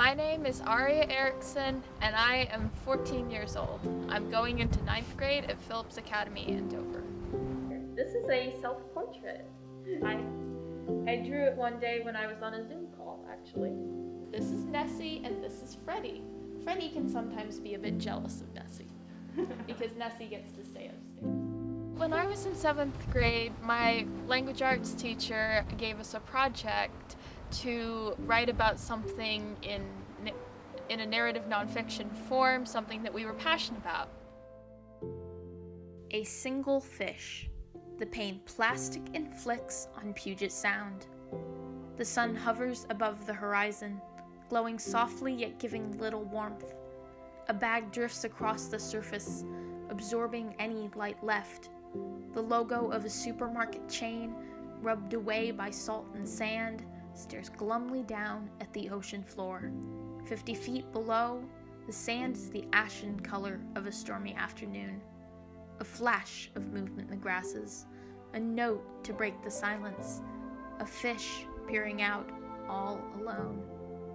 My name is Aria Erickson and I am 14 years old. I'm going into ninth grade at Phillips Academy in Dover. This is a self-portrait. I, I drew it one day when I was on a Zoom call, actually. This is Nessie and this is Freddie. Freddie can sometimes be a bit jealous of Nessie because Nessie gets to stay upstairs. When I was in seventh grade, my language arts teacher gave us a project to write about something in, in a narrative nonfiction form, something that we were passionate about. A single fish. The pain plastic inflicts on Puget Sound. The sun hovers above the horizon, glowing softly yet giving little warmth. A bag drifts across the surface, absorbing any light left. The logo of a supermarket chain, rubbed away by salt and sand, stares glumly down at the ocean floor. Fifty feet below, the sand is the ashen color of a stormy afternoon. A flash of movement in the grasses, a note to break the silence, a fish peering out all alone.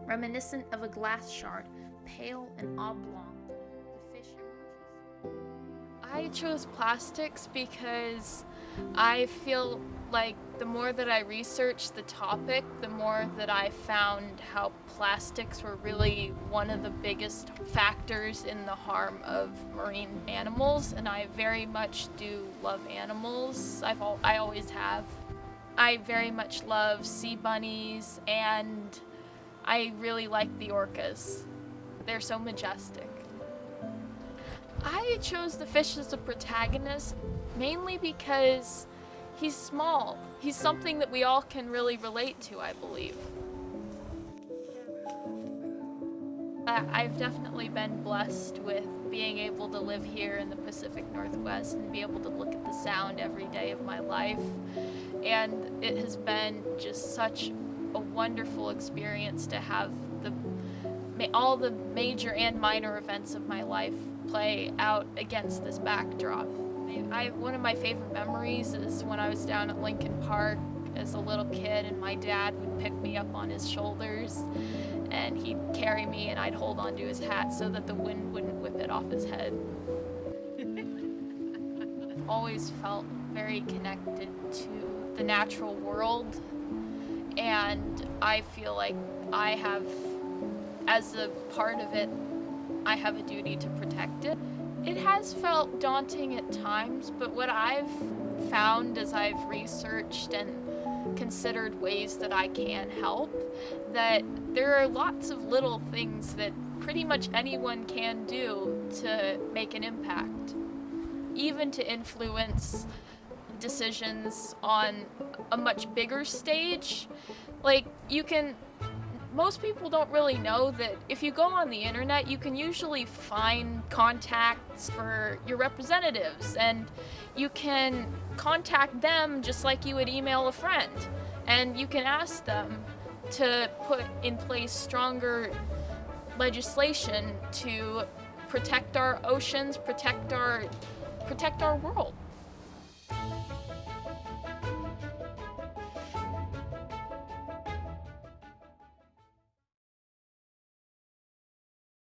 Reminiscent of a glass shard, pale and oblong, the fish emerges. I chose plastics because I feel like the more that I researched the topic, the more that I found how plastics were really one of the biggest factors in the harm of marine animals, and I very much do love animals. I've al I always have. I very much love sea bunnies, and I really like the orcas. They're so majestic. I chose the fish as a protagonist mainly because he's small. He's something that we all can really relate to, I believe. I've definitely been blessed with being able to live here in the Pacific Northwest and be able to look at the sound every day of my life. And it has been just such a wonderful experience to have the all the major and minor events of my life play out against this backdrop. I, one of my favorite memories is when I was down at Lincoln Park as a little kid and my dad would pick me up on his shoulders and he'd carry me and I'd hold onto his hat so that the wind wouldn't whip it off his head. I've always felt very connected to the natural world and I feel like I have, as a part of it, I have a duty to protect it. It has felt daunting at times, but what I've found as I've researched and considered ways that I can help, that there are lots of little things that pretty much anyone can do to make an impact, even to influence decisions on a much bigger stage. Like, you can most people don't really know that if you go on the internet, you can usually find contacts for your representatives and you can contact them just like you would email a friend. And you can ask them to put in place stronger legislation to protect our oceans, protect our, protect our world.